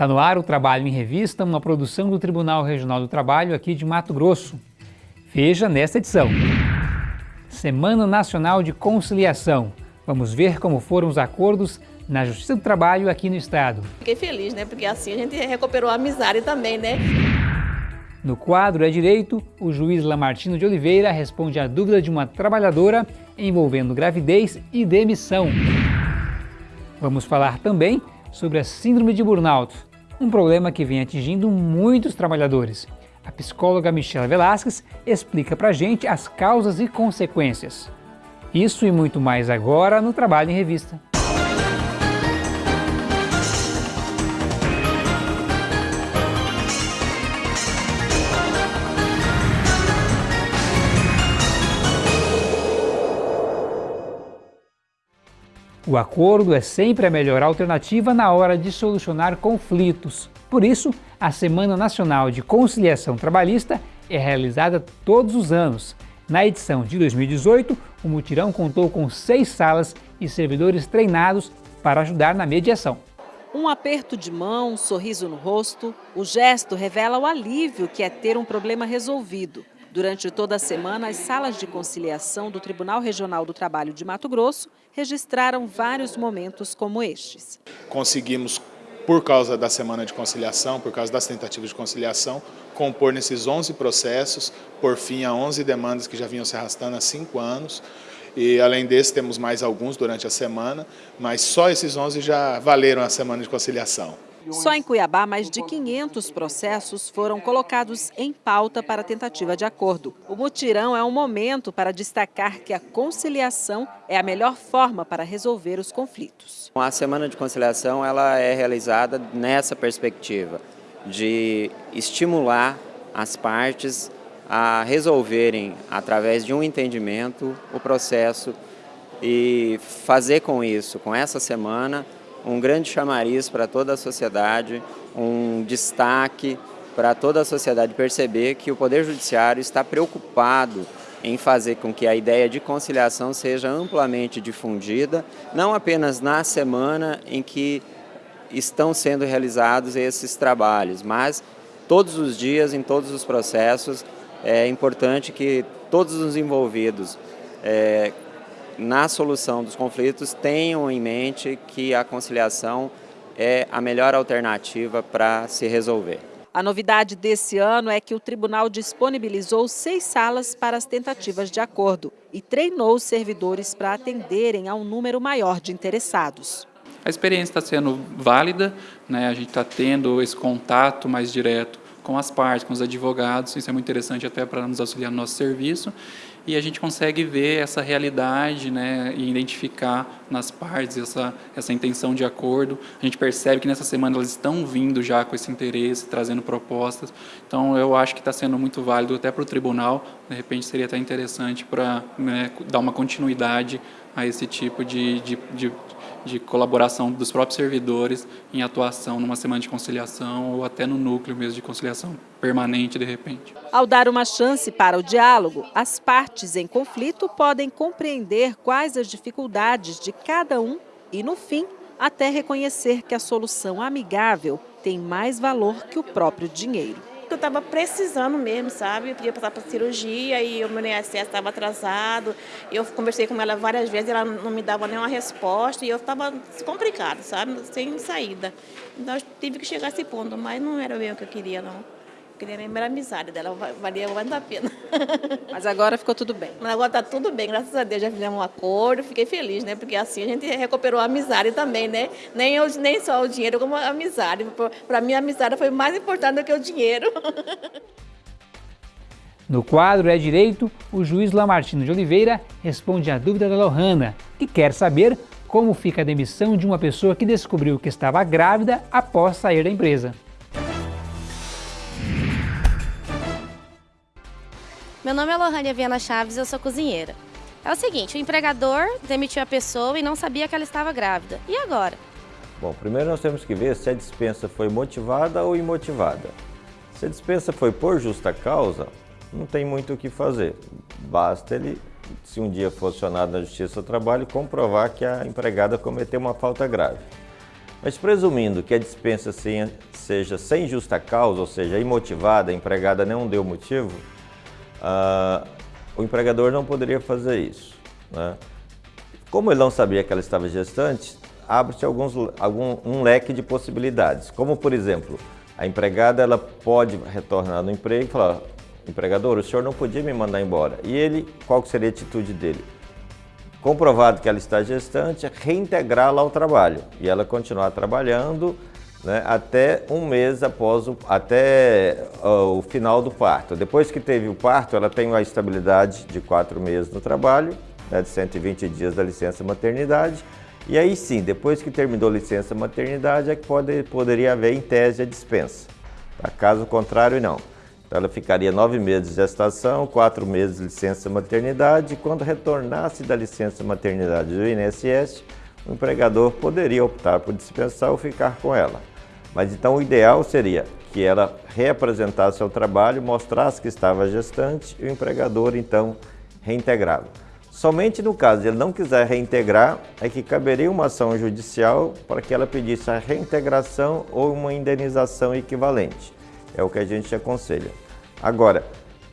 Está no ar o Trabalho em Revista, uma produção do Tribunal Regional do Trabalho aqui de Mato Grosso. Veja nesta edição. Semana Nacional de Conciliação. Vamos ver como foram os acordos na Justiça do Trabalho aqui no Estado. Fiquei feliz, né? Porque assim a gente recuperou a amizade também, né? No quadro É Direito, o juiz Lamartino de Oliveira responde à dúvida de uma trabalhadora envolvendo gravidez e demissão. Vamos falar também sobre a síndrome de burnout, um problema que vem atingindo muitos trabalhadores. A psicóloga Michelle Velasquez explica pra gente as causas e consequências. Isso e muito mais agora no Trabalho em Revista. O acordo é sempre a melhor alternativa na hora de solucionar conflitos. Por isso, a Semana Nacional de Conciliação Trabalhista é realizada todos os anos. Na edição de 2018, o mutirão contou com seis salas e servidores treinados para ajudar na mediação. Um aperto de mão, um sorriso no rosto, o gesto revela o alívio que é ter um problema resolvido. Durante toda a semana, as salas de conciliação do Tribunal Regional do Trabalho de Mato Grosso registraram vários momentos como estes. Conseguimos, por causa da semana de conciliação, por causa das tentativas de conciliação, compor nesses 11 processos, por fim a 11 demandas que já vinham se arrastando há cinco anos. E além desse, temos mais alguns durante a semana, mas só esses 11 já valeram a semana de conciliação. Só em Cuiabá, mais de 500 processos foram colocados em pauta para tentativa de acordo. O mutirão é um momento para destacar que a conciliação é a melhor forma para resolver os conflitos. A Semana de Conciliação ela é realizada nessa perspectiva de estimular as partes a resolverem, através de um entendimento, o processo e fazer com isso, com essa semana, um grande chamariz para toda a sociedade, um destaque para toda a sociedade perceber que o Poder Judiciário está preocupado em fazer com que a ideia de conciliação seja amplamente difundida, não apenas na semana em que estão sendo realizados esses trabalhos, mas todos os dias, em todos os processos, é importante que todos os envolvidos é, na solução dos conflitos, tenham em mente que a conciliação é a melhor alternativa para se resolver. A novidade desse ano é que o tribunal disponibilizou seis salas para as tentativas de acordo e treinou os servidores para atenderem a um número maior de interessados. A experiência está sendo válida, né? a gente está tendo esse contato mais direto com as partes, com os advogados, isso é muito interessante até para nos auxiliar no nosso serviço, e a gente consegue ver essa realidade né, e identificar nas partes essa, essa intenção de acordo. A gente percebe que nessa semana elas estão vindo já com esse interesse, trazendo propostas, então eu acho que está sendo muito válido até para o tribunal, de repente seria até interessante para né, dar uma continuidade a esse tipo de, de, de de colaboração dos próprios servidores em atuação numa semana de conciliação ou até no núcleo mesmo de conciliação permanente de repente. Ao dar uma chance para o diálogo, as partes em conflito podem compreender quais as dificuldades de cada um e, no fim, até reconhecer que a solução amigável tem mais valor que o próprio dinheiro que eu estava precisando mesmo, sabe? Eu podia passar para cirurgia e o meu INSS estava atrasado. Eu conversei com ela várias vezes, ela não me dava nenhuma resposta e eu estava complicado, sabe? Sem saída. Então eu tive que chegar a esse ponto, mas não era bem o que eu queria, não queria lembrar a amizade dela, valia muito a pena. Mas agora ficou tudo bem? Mas agora está tudo bem, graças a Deus já fizemos um acordo, fiquei feliz, né? Porque assim a gente recuperou a amizade também, né? Nem, eu, nem só o dinheiro, como a amizade. Para mim a amizade foi mais importante do que o dinheiro. No quadro É Direito, o juiz Lamartino de Oliveira responde à dúvida da Lohana, que quer saber como fica a demissão de uma pessoa que descobriu que estava grávida após sair da empresa. Meu nome é Lohânia Viana Chaves eu sou cozinheira. É o seguinte, o empregador demitiu a pessoa e não sabia que ela estava grávida. E agora? Bom, primeiro nós temos que ver se a dispensa foi motivada ou imotivada. Se a dispensa foi por justa causa, não tem muito o que fazer. Basta ele, se um dia for acionado na Justiça do Trabalho, comprovar que a empregada cometeu uma falta grave. Mas presumindo que a dispensa seja sem justa causa, ou seja, imotivada, a empregada não deu motivo, uh, o empregador não poderia fazer isso. Né? Como ele não sabia que ela estava gestante, abre-se um leque de possibilidades. Como por exemplo, a empregada ela pode retornar no emprego e falar: empregador, o senhor não podia me mandar embora. E ele, qual seria a atitude dele? Comprovado que ela está gestante, reintegrá-la ao trabalho e ela continuar trabalhando né, até um mês após o, até uh, o final do parto. Depois que teve o parto, ela tem uma estabilidade de quatro meses no trabalho, né, de 120 dias da licença maternidade. E aí sim, depois que terminou a licença maternidade, é que pode, poderia haver em tese a dispensa. Tá? Caso contrário, não. Então, ela ficaria nove meses de gestação, quatro meses de licença maternidade, e quando retornasse da licença maternidade do INSS, o empregador poderia optar por dispensar ou ficar com ela. Mas então o ideal seria que ela reapresentasse ao trabalho, mostrasse que estava gestante e o empregador então reintegrava. Somente no caso de ele não quiser reintegrar, é que caberia uma ação judicial para que ela pedisse a reintegração ou uma indenização equivalente. É o que a gente aconselha. Agora,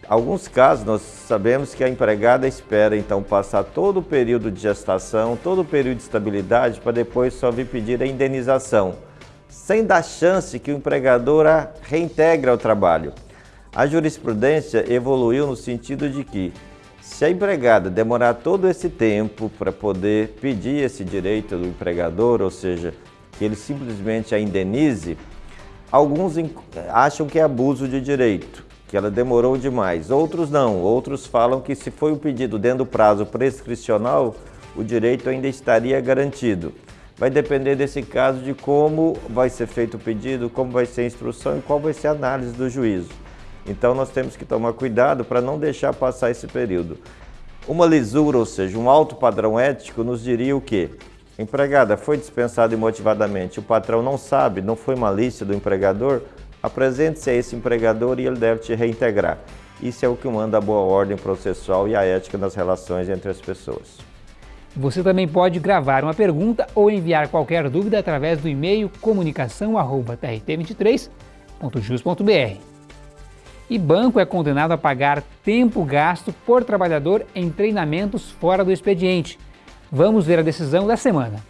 alguns casos nós sabemos que a empregada espera então passar todo o período de gestação, todo o período de estabilidade para depois só vir pedir a indenização, sem dar chance que o empregador a reintegre ao trabalho. A jurisprudência evoluiu no sentido de que se a empregada demorar todo esse tempo para poder pedir esse direito do empregador, ou seja, que ele simplesmente a indenize, Alguns acham que é abuso de direito, que ela demorou demais. Outros não. Outros falam que se foi o pedido dentro do prazo prescricional, o direito ainda estaria garantido. Vai depender desse caso de como vai ser feito o pedido, como vai ser a instrução e qual vai ser a análise do juízo. Então nós temos que tomar cuidado para não deixar passar esse período. Uma lisura, ou seja, um alto padrão ético, nos diria o quê? Empregada foi dispensada imotivadamente, o patrão não sabe, não foi malícia do empregador, apresente-se a esse empregador e ele deve te reintegrar. Isso é o que manda a boa ordem processual e a ética nas relações entre as pessoas. Você também pode gravar uma pergunta ou enviar qualquer dúvida através do e-mail comunicação.trt23.jus.br. E banco é condenado a pagar tempo gasto por trabalhador em treinamentos fora do expediente. Vamos ver a decisão da semana.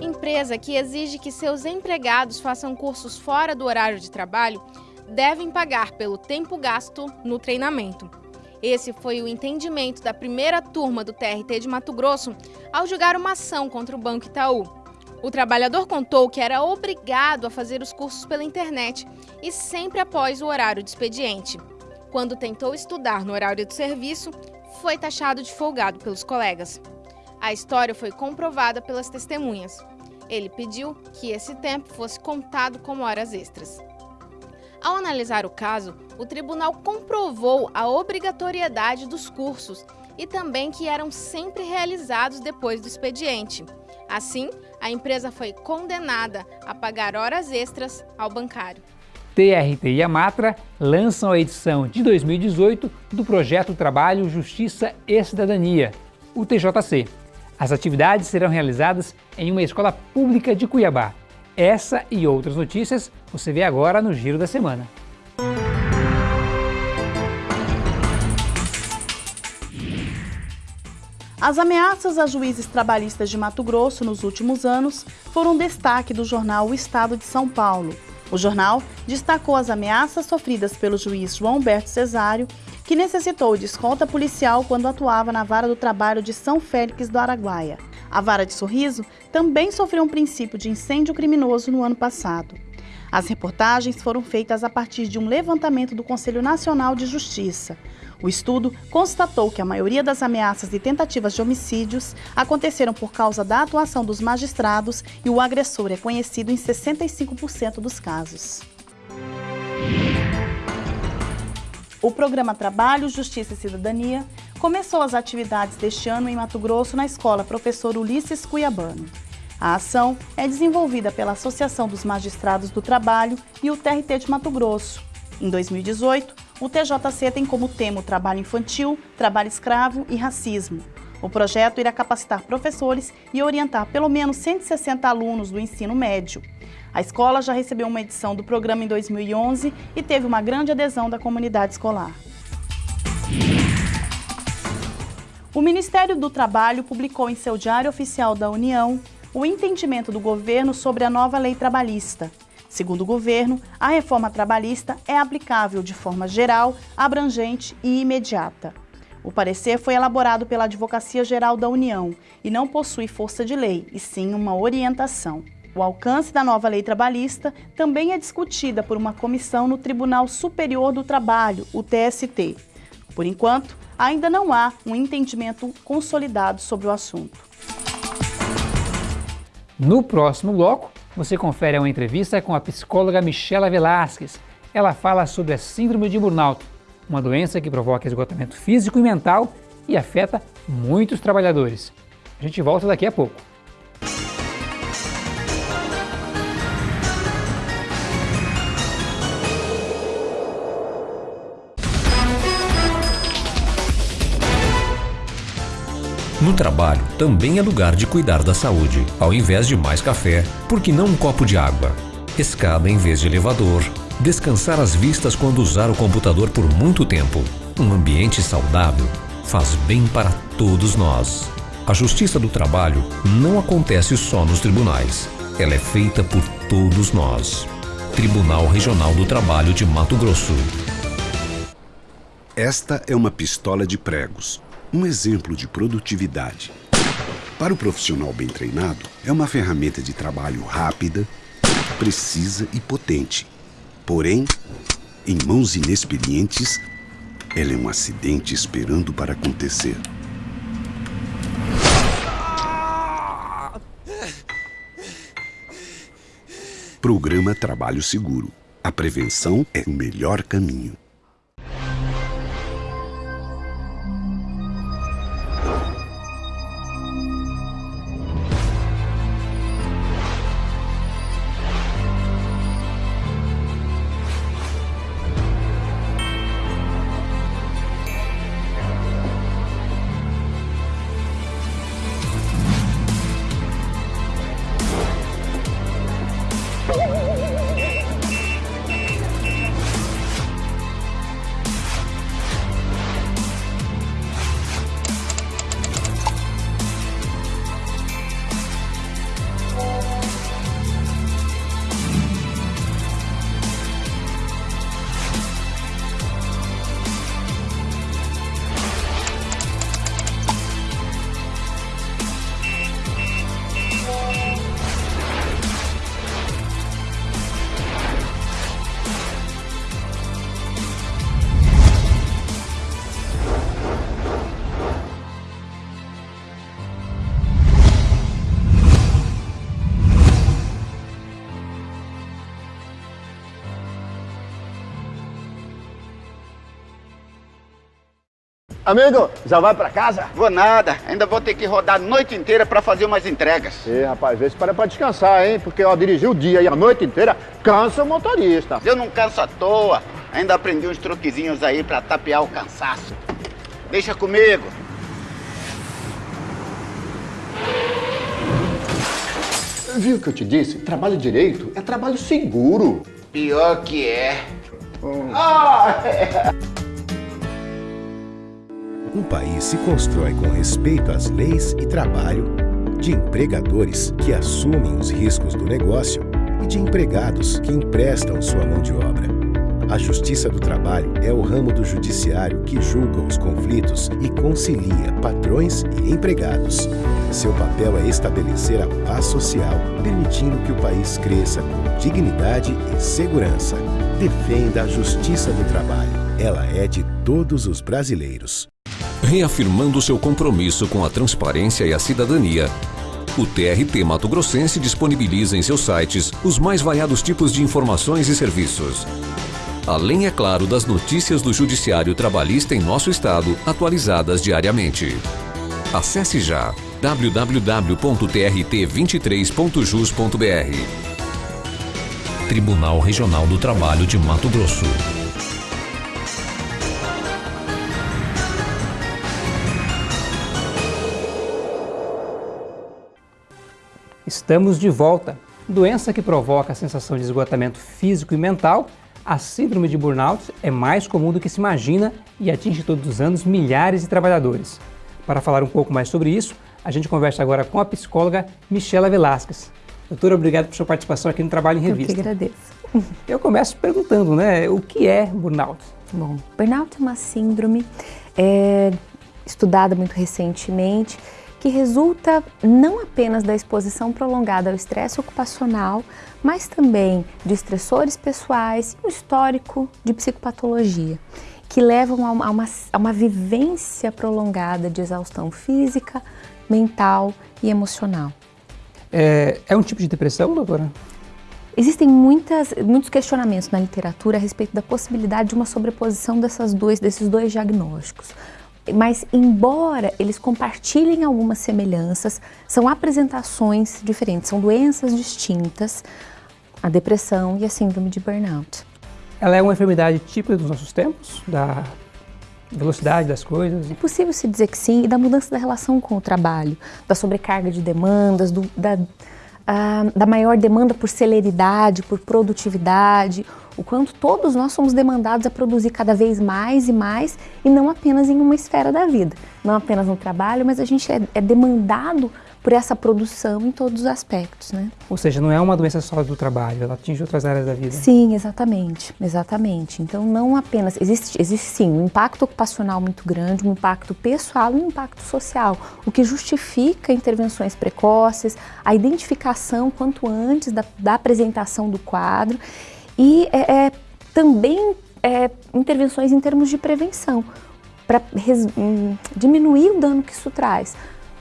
Empresa que exige que seus empregados façam cursos fora do horário de trabalho devem pagar pelo tempo gasto no treinamento. Esse foi o entendimento da primeira turma do TRT de Mato Grosso ao julgar uma ação contra o Banco Itaú. O trabalhador contou que era obrigado a fazer os cursos pela internet e sempre após o horário de expediente. Quando tentou estudar no horário de serviço, foi taxado de folgado pelos colegas. A história foi comprovada pelas testemunhas. Ele pediu que esse tempo fosse contado como horas extras. Ao analisar o caso, o tribunal comprovou a obrigatoriedade dos cursos e também que eram sempre realizados depois do expediente. Assim, a empresa foi condenada a pagar horas extras ao bancário. TRT e Amatra lançam a edição de 2018 do projeto Trabalho, Justiça e Cidadania, o TJC. As atividades serão realizadas em uma escola pública de Cuiabá. Essa e outras notícias você vê agora no Giro da Semana. As ameaças a juízes trabalhistas de Mato Grosso nos últimos anos foram destaque do jornal O Estado de São Paulo. O jornal destacou as ameaças sofridas pelo juiz João Humberto Cesário, que necessitou de escolta policial quando atuava na vara do trabalho de São Félix do Araguaia. A vara de Sorriso também sofreu um princípio de incêndio criminoso no ano passado. As reportagens foram feitas a partir de um levantamento do Conselho Nacional de Justiça. O estudo constatou que a maioria das ameaças e tentativas de homicídios aconteceram por causa da atuação dos magistrados e o agressor é conhecido em 65% dos casos. O programa Trabalho, Justiça e Cidadania começou as atividades deste ano em Mato Grosso na escola Professor Ulisses Cuiabano. A ação é desenvolvida pela Associação dos Magistrados do Trabalho e o TRT de Mato Grosso. Em 2018, o TJC tem como tema o trabalho infantil, trabalho escravo e racismo. O projeto irá capacitar professores e orientar pelo menos 160 alunos do ensino médio. A escola já recebeu uma edição do programa em 2011 e teve uma grande adesão da comunidade escolar. O Ministério do Trabalho publicou em seu Diário Oficial da União o entendimento do governo sobre a nova lei trabalhista. Segundo o governo, a reforma trabalhista é aplicável de forma geral, abrangente e imediata. O parecer foi elaborado pela Advocacia Geral da União e não possui força de lei, e sim uma orientação. O alcance da nova lei trabalhista também é discutida por uma comissão no Tribunal Superior do Trabalho, o TST. Por enquanto, ainda não há um entendimento consolidado sobre o assunto. No próximo bloco, você confere uma entrevista com a psicóloga Michela Velasquez. Ela fala sobre a síndrome de burnout, uma doença que provoca esgotamento físico e mental e afeta muitos trabalhadores. A gente volta daqui a pouco. No trabalho também é lugar de cuidar da saúde. Ao invés de mais café, por que não um copo de água? Escada em vez de elevador, Descansar as vistas quando usar o computador por muito tempo. Um ambiente saudável faz bem para todos nós. A justiça do trabalho não acontece só nos tribunais. Ela é feita por todos nós. Tribunal Regional do Trabalho de Mato Grosso. Esta é uma pistola de pregos, um exemplo de produtividade. Para o profissional bem treinado, é uma ferramenta de trabalho rápida, precisa e potente Porém, em mãos inexperientes, ela é um acidente esperando para acontecer. Programa Trabalho Seguro. A prevenção é o melhor caminho. Amigo, já vai pra casa? Vou nada, ainda vou ter que rodar a noite inteira pra fazer umas entregas. Ih, rapaz, vê se para pra descansar, hein? Porque ó, dirigir o dia e a noite inteira cansa o motorista. Eu não canso à toa, ainda aprendi uns truquezinhos aí pra tapear o cansaço. Deixa comigo. Viu o que eu te disse? Trabalho direito é trabalho seguro. Pior que é. Hum. Ah, é. Um país se constrói com respeito às leis e trabalho, de empregadores que assumem os riscos do negócio e de empregados que emprestam sua mão de obra. A Justiça do Trabalho é o ramo do judiciário que julga os conflitos e concilia patrões e empregados. Seu papel é estabelecer a paz social, permitindo que o país cresça com dignidade e segurança. Defenda a Justiça do Trabalho. Ela é de todos os brasileiros. Reafirmando seu compromisso com a transparência e a cidadania, o TRT Mato Grossense disponibiliza em seus sites os mais variados tipos de informações e serviços. Além, é claro, das notícias do Judiciário Trabalhista em nosso estado, atualizadas diariamente. Acesse já www.trt23.jus.br Tribunal Regional do Trabalho de Mato Grosso. Estamos de volta. Doença que provoca a sensação de esgotamento físico e mental, a síndrome de burnout é mais comum do que se imagina e atinge todos os anos milhares de trabalhadores. Para falar um pouco mais sobre isso, a gente conversa agora com a psicóloga Michela Velasquez. Doutora, obrigado por sua participação aqui no Trabalho em Revista. Eu que agradeço. Eu começo perguntando, né, o que é burnout? Bom, burnout é uma síndrome é, estudada muito recentemente que resulta não apenas da exposição prolongada ao estresse ocupacional, mas também de estressores pessoais e um histórico de psicopatologia, que levam a uma, a uma, vivência prolongada de exaustão física, mental e emocional. É, é um tipo de depressão, doutora? Existem muitas, muitos questionamentos na literatura a respeito da possibilidade de uma sobreposição dessas dois, desses dois diagnósticos. Mas, embora eles compartilhem algumas semelhanças, são apresentações diferentes, são doenças distintas, a depressão e a síndrome de burnout. Ela é uma enfermidade típica dos nossos tempos, da velocidade das coisas? É possível se dizer que sim, e da mudança da relação com o trabalho, da sobrecarga de demandas, do, da, da maior demanda por celeridade, por produtividade, o quanto todos nós somos demandados a produzir cada vez mais e mais e não apenas em uma esfera da vida, não apenas no trabalho, mas a gente é, é demandado por essa produção em todos os aspectos, né? Ou seja, não é uma doença só do trabalho, ela atinge outras áreas da vida. Sim, exatamente, exatamente. Então não apenas, existe, existe sim um impacto ocupacional muito grande, um impacto pessoal e um impacto social, o que justifica intervenções precoces, a identificação quanto antes da, da apresentação do quadro e é, é também é, intervenções em termos de prevenção, para hum, diminuir o dano que isso traz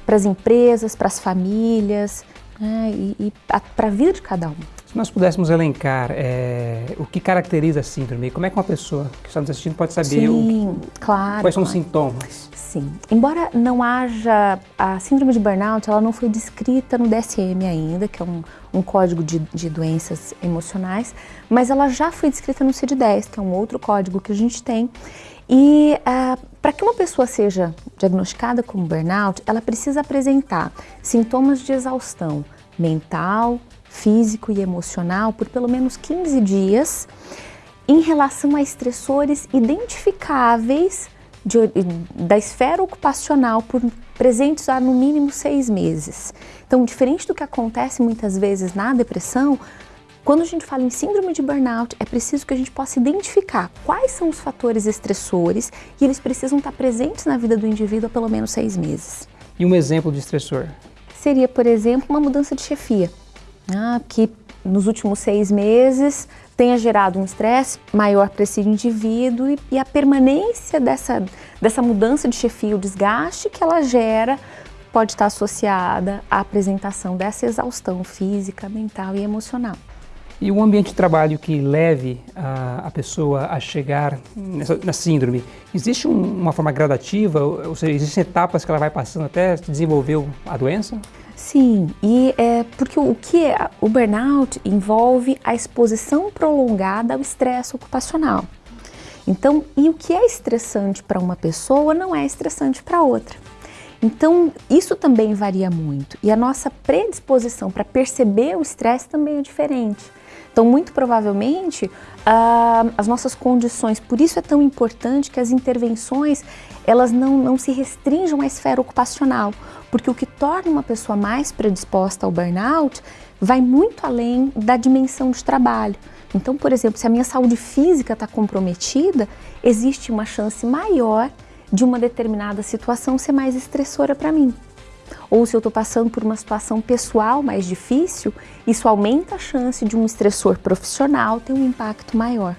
para as empresas, para as famílias né, e, e para a vida de cada um. Se nós pudéssemos elencar é, o que caracteriza a síndrome, como é que uma pessoa que está nos assistindo pode saber Sim, o, claro, quais são claro. os sintomas? Sim. Embora não haja... A síndrome de burnout, ela não foi descrita no DSM ainda, que é um, um código de, de, doenças emocionais, mas ela já foi descrita no CID-10, que é um outro código que a gente tem. E uh, para que uma pessoa seja diagnosticada como burnout, ela precisa apresentar sintomas de exaustão mental, físico e emocional por pelo menos 15 dias em relação a estressores identificáveis de, da esfera ocupacional por presentes há no mínimo seis meses. Então, diferente do que acontece muitas vezes na depressão, quando a gente fala em síndrome de burnout, é preciso que a gente possa identificar quais são os fatores estressores e eles precisam estar presentes na vida do indivíduo há pelo menos seis meses. E um exemplo de estressor? Seria, por exemplo, uma mudança de chefia, né, que nos últimos seis meses tenha gerado um estresse maior para esse indivíduo e, e a permanência dessa, dessa mudança de chefia, o desgaste que ela gera, pode estar associada à apresentação dessa exaustão física, mental e emocional. E um ambiente de trabalho que leve a, a pessoa a chegar nessa, na síndrome, existe um, uma forma gradativa, ou seja, existem etapas que ela vai passando até desenvolver a doença? Sim, e é porque o que é, o burnout envolve a exposição prolongada ao estresse ocupacional. Então, e o que é estressante para uma pessoa não é estressante para outra. Então, isso também varia muito. E a nossa predisposição para perceber o estresse também é diferente. Então, muito provavelmente, uh, as nossas condições, por isso é tão importante que as intervenções, elas não, não se restringam à esfera ocupacional, porque o que torna uma pessoa mais predisposta ao burnout vai muito além da dimensão de trabalho. Então, por exemplo, se a minha saúde física está comprometida, existe uma chance maior de uma determinada situação ser mais estressora para mim ou se eu estou passando por uma situação pessoal mais difícil, isso aumenta a chance de um estressor profissional ter um impacto maior.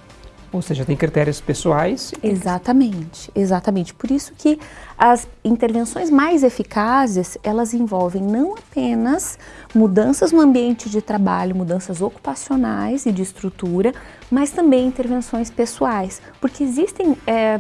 Ou seja, tem critérios pessoais. Exatamente, exatamente. Por isso que as intervenções mais eficazes, elas envolvem não apenas mudanças no ambiente de trabalho, mudanças ocupacionais e de estrutura, mas também intervenções pessoais, porque existem é,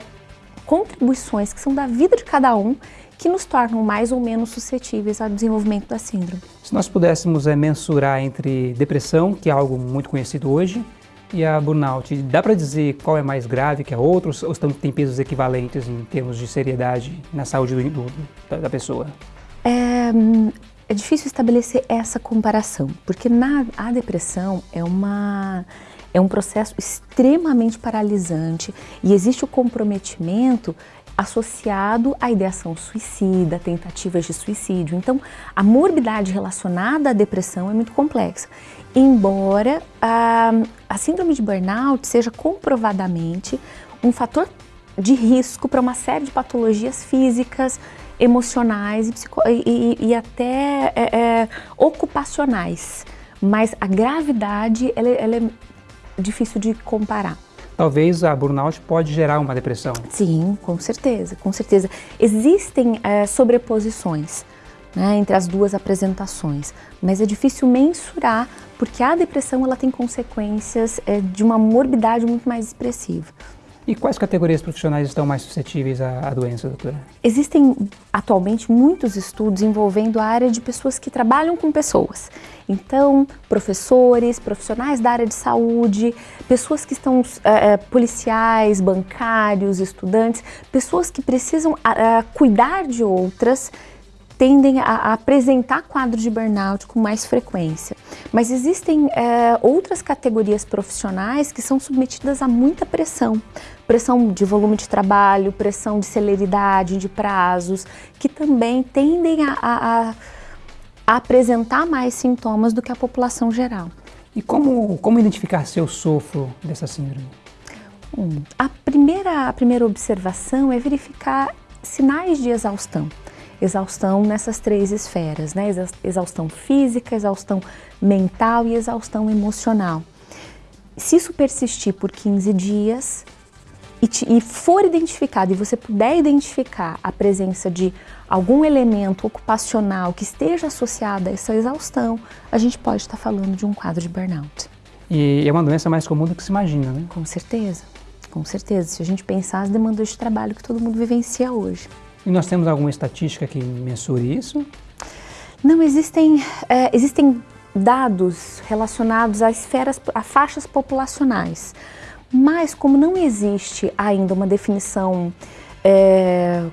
contribuições que são da vida de cada um que nos tornam mais ou menos suscetíveis ao desenvolvimento da síndrome. Se nós pudéssemos é, mensurar entre depressão, que é algo muito conhecido hoje, e a burnout, dá para dizer qual é mais grave que a outra ou estão, tem pesos equivalentes em termos de seriedade na saúde do, do, da, da, pessoa? É, é difícil estabelecer essa comparação, porque na, a depressão é, uma, é um processo extremamente paralisante e existe o comprometimento associado à ideação suicida, tentativas de suicídio. Então, a morbidade relacionada à depressão é muito complexa, embora a, a síndrome de burnout seja comprovadamente um fator de risco para uma série de patologias físicas, emocionais e, e, e até é, é, ocupacionais. Mas a gravidade ela, é, ela é difícil de comparar. Talvez a burnout pode gerar uma depressão. Sim, com certeza, com certeza. Existem é, sobreposições né, entre as duas apresentações, mas é difícil mensurar porque a depressão ela tem consequências é, de uma morbidade muito mais expressiva. E quais categorias profissionais estão mais suscetíveis à, à, doença, doutora? Existem atualmente muitos estudos envolvendo a área de pessoas que trabalham com pessoas. Então, professores, profissionais da área de saúde, pessoas que estão é, policiais, bancários, estudantes, pessoas que precisam é, cuidar de outras tendem a, apresentar quadros de burnout com mais frequência. Mas existem é, outras categorias profissionais que são submetidas a muita pressão. Pressão de volume de trabalho, pressão de celeridade, de prazos, que também tendem a, a, a apresentar mais sintomas do que a população geral. E como, como identificar se eu sofro dessa síndrome? Hum, a, primeira, a primeira observação é verificar sinais de exaustão exaustão nessas três esferas, né? Exaustão física, exaustão mental e exaustão emocional. Se isso persistir por 15 dias e, te, e for identificado e você puder identificar a presença de algum elemento ocupacional que esteja associado a essa exaustão, a gente pode estar falando de um quadro de burnout. E é uma doença mais comum do que se imagina, né? Com certeza, com certeza. Se a gente pensar as demandas de trabalho que todo mundo vivencia hoje. E nós temos alguma estatística que mensure isso? Não, existem, é, existem dados relacionados a esferas, a faixas populacionais. Mas como não existe ainda uma definição é,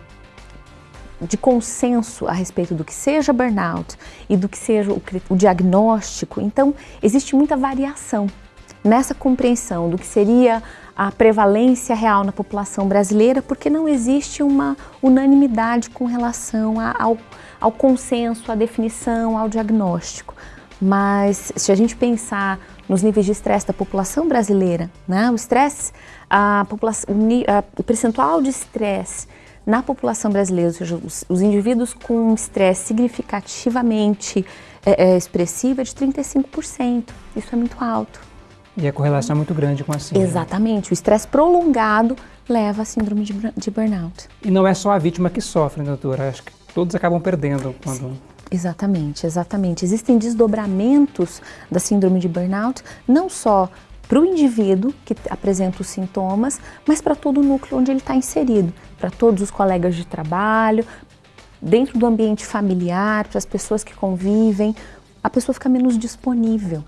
de consenso a respeito do que seja burnout e do que seja o, o diagnóstico, então existe muita variação nessa compreensão do que seria a prevalência real na população brasileira, porque não existe uma unanimidade com relação a, ao, ao consenso, à definição, ao diagnóstico. Mas se a gente pensar nos níveis de estresse da população brasileira, né, o estresse, a população, o, o percentual de estresse na população brasileira, ou seja, os, os indivíduos com estresse significativamente é, é, expressivo é de 35%. Isso é muito alto. E a correlação é muito grande com a síndrome. Exatamente. O estresse prolongado leva à síndrome de, de, burnout. E não é só a vítima que sofre, né, doutora? Acho que todos acabam perdendo quando... Sim. Exatamente, exatamente. Existem desdobramentos da síndrome de burnout, não só para o indivíduo que apresenta os sintomas, mas para todo o núcleo onde ele está inserido, para todos os colegas de trabalho, dentro do ambiente familiar, para as pessoas que convivem, a pessoa fica menos disponível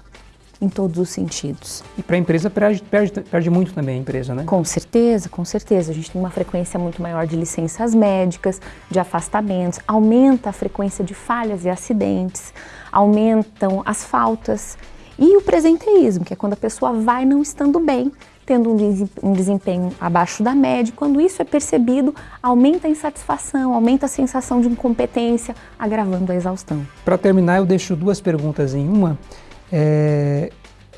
em todos os sentidos. E para a empresa perde, perde, perde, muito também a empresa, né? Com certeza, com certeza. A gente tem uma frequência muito maior de licenças médicas, de afastamentos, aumenta a frequência de falhas e acidentes, aumentam as faltas e o presenteísmo, que é quando a pessoa vai não estando bem, tendo um desempenho abaixo da média. Quando isso é percebido, aumenta a insatisfação, aumenta a sensação de incompetência, agravando a exaustão. Para terminar, eu deixo duas perguntas em uma. É,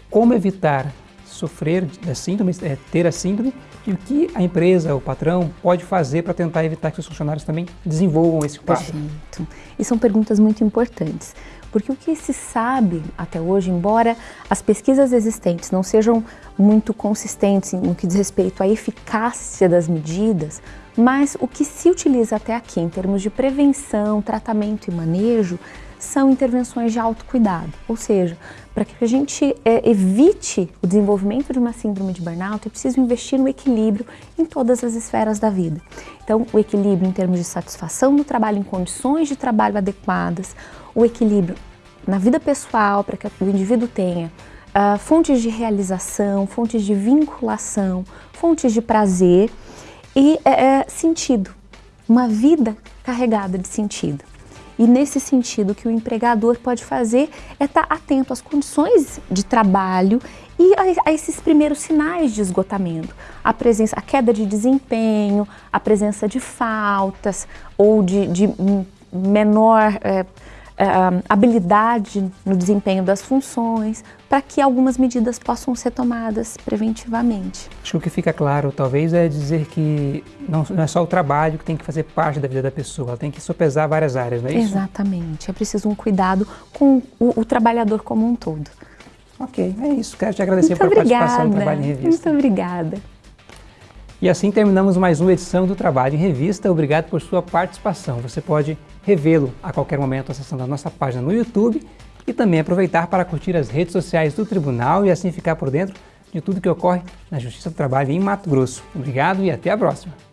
como evitar sofrer da síndrome, é, ter a síndrome e o que a empresa, o patrão, pode fazer para tentar evitar que os funcionários também desenvolvam esse quadro? Perfeito. E são perguntas muito importantes, porque o que se sabe até hoje, embora as pesquisas existentes não sejam muito consistentes no que diz respeito à eficácia das medidas, mas o que se utiliza até aqui em termos de prevenção, tratamento e manejo são intervenções de autocuidado, ou seja, para que a gente é, evite o desenvolvimento de uma síndrome de burnout, é preciso investir no equilíbrio em todas as esferas da vida. Então, o equilíbrio em termos de satisfação no trabalho, em condições de trabalho adequadas, o equilíbrio na vida pessoal, para que o indivíduo tenha uh, fontes de realização, fontes de vinculação, fontes de prazer e é, sentido, uma vida carregada de sentido. E nesse sentido, o que o empregador pode fazer é estar atento às condições de trabalho e a, a, esses primeiros sinais de esgotamento. A presença, a queda de desempenho, a presença de faltas ou de, de menor é, uh, habilidade no desempenho das funções, para que algumas medidas possam ser tomadas preventivamente. Acho que o que fica claro, talvez, é dizer que não, não é só o trabalho que tem que fazer parte da vida da pessoa, ela tem que sopesar várias áreas, não é isso? Exatamente, é preciso um cuidado com o, o trabalhador como um todo. Ok, é isso. Quero te agradecer Muito pela obrigada. participação no Trabalho em Revista. Muito obrigada. E assim terminamos mais uma edição do Trabalho em Revista. Obrigado por sua participação. Você pode revê-lo a qualquer momento acessando a nossa página no YouTube e também aproveitar para curtir as redes sociais do Tribunal e assim ficar por dentro de tudo que ocorre na Justiça do Trabalho em Mato Grosso. Obrigado e até a próxima!